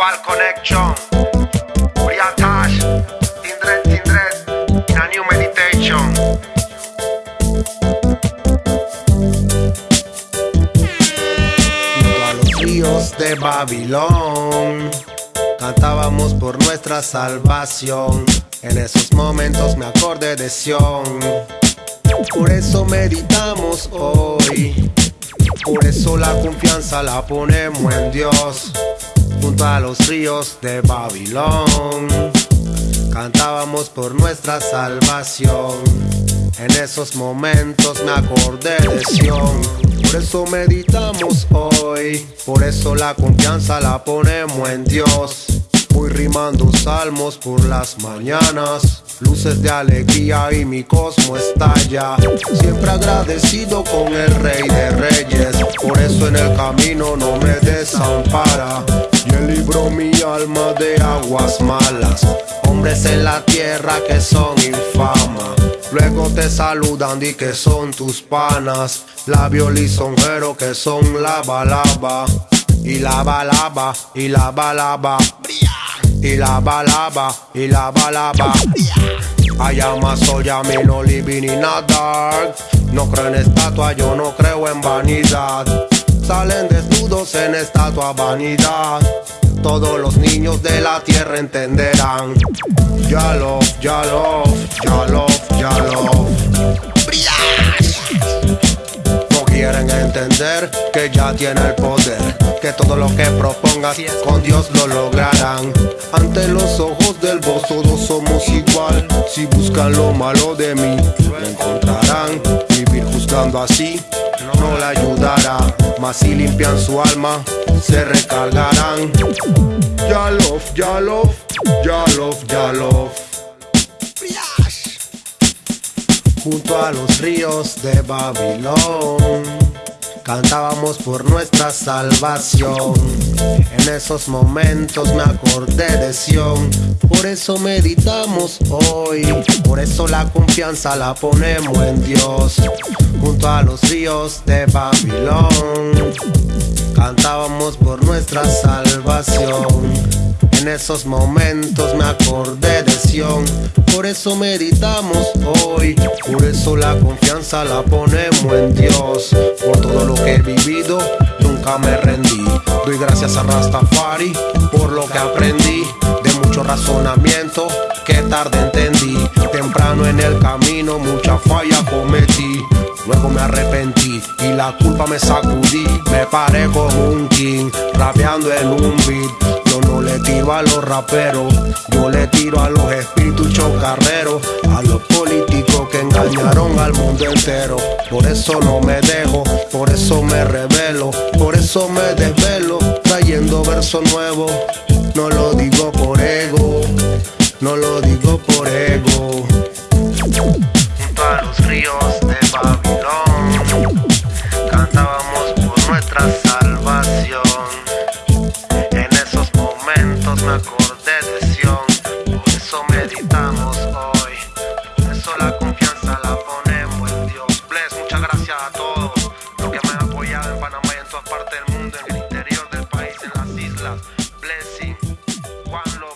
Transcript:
Pal Connection, Briatash, Tindred, Tindred, in a new meditation. Junto a los ríos de Babilón, cantábamos por nuestra salvación. En esos momentos me acordé de Sion. Por eso meditamos hoy. Por eso la confianza la ponemos en Dios. Junto a los ríos de Babilón. Cantábamos por nuestra salvación. En esos momentos me acordé de Sion. Por eso meditamos hoy. Por eso la confianza la ponemos en Dios. Voy rimando salmos por las mañanas, luces de alegría y mi cosmo estalla. Siempre agradecido con el Rey de Reyes, por eso en el camino no me desampara. Y él libró mi alma de aguas malas, hombres en la tierra que son infama. Luego te saludan y que son tus panas, labio lisonjero que son la balaba. Y la balaba, y la balaba, y la balaba, y la balaba. I am a soya, me no living in a dark. No creo en estatua, yo no creo en vanidad. Salen desnudos en estatua vanidad. Todos los niños de la tierra entenderán. Ya love, ya love, ya love, ya love. Quieren entender que ya tiene el poder, que todo lo que propongas con Dios lo lograrán. Ante los ojos del vos todos somos igual. Si buscan lo malo de mí, lo encontrarán. Vivir juzgando así no le ayudará, mas si limpian su alma, se recargarán. Ya love, ya love, ya love, ya love. Junto a los ríos de Babilón, cantábamos por nuestra salvación. En esos momentos me acordé de Sion, por eso meditamos hoy, por eso la confianza la ponemos en Dios. Junto a los ríos de Babilón, cantábamos por nuestra salvación. En esos momentos me acordé de Sion, por eso meditamos hoy, por eso la confianza la ponemos en Dios. Por todo lo que he vivido, nunca me rendí. Doy gracias a Rastafari por lo que aprendí, de mucho razonamiento que tarde entendí. Temprano en el camino, mucha falla cometí. Luego me arrepentí y la culpa me sacudí. Me paré como un king, rapeando en un beat. A los raperos, yo le tiro a los espíritus chocarreros, a los políticos que engañaron al mundo entero. Por eso no me dejo, por eso me revelo, por eso me desvelo, trayendo verso nuevo. No lo digo por ego, no lo digo por ego. Junto a los ríos de Babilón, one love.